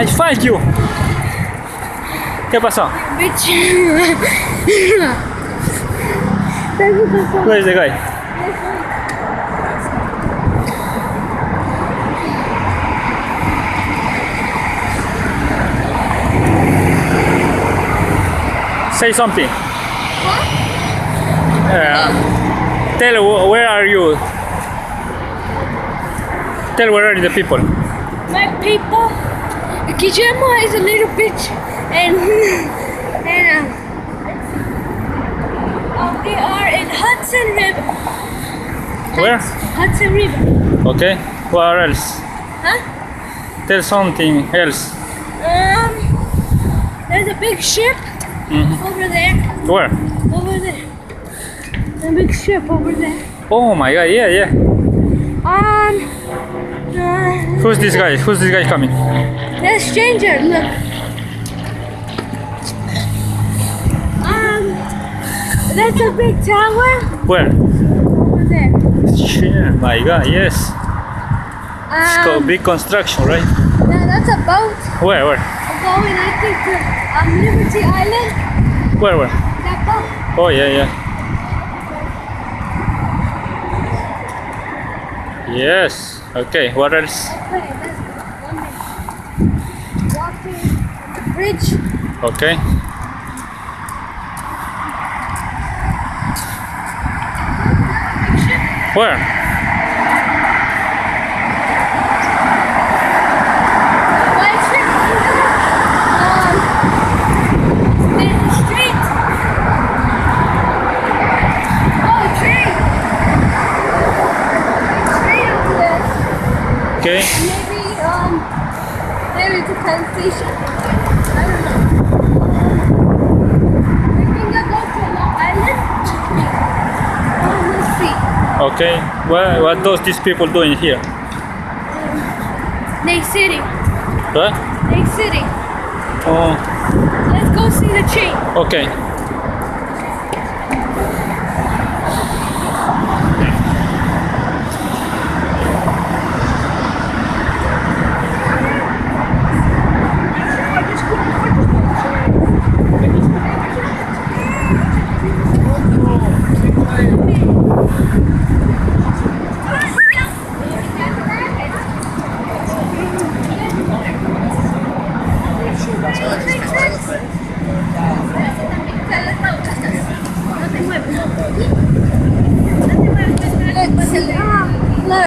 I find you. ¿Qué pasó? Bitch. What the guy? Say something. Uh, tell where are you? Tell where are the people. My people, Kijama is a little bitch, and and um, um, they are in Hudson River. Where? Hudson River. Okay. Where else? Huh? Tell something else. Um, there's a big ship over there. Where? Over there. A big ship over there. Oh my god, yeah, yeah. Um, uh, Who's this guy? Who's this guy coming? that stranger, look. Um, that's a big tower Where? over there. Yeah, my god, yes. It's called Um, big construction, right? that- that's a boat Where, where? going, I think, to um, Liberty Island. Where, where? That boat. Oh, yeah, yeah. Yes. Okay, what else? Bridge. Okay. Where? Okay. Maybe um, there is a station I don't know. We can go to Long Island. Oh, okay. What what does these people doing here? Um, Lake City. What? Lake City. Oh. Let's go see the chain. Okay. 落ち着いて。